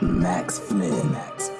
Max Flynn. Max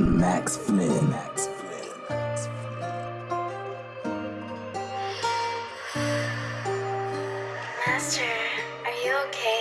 Max Flynn. Max Flynn. Master, are you okay?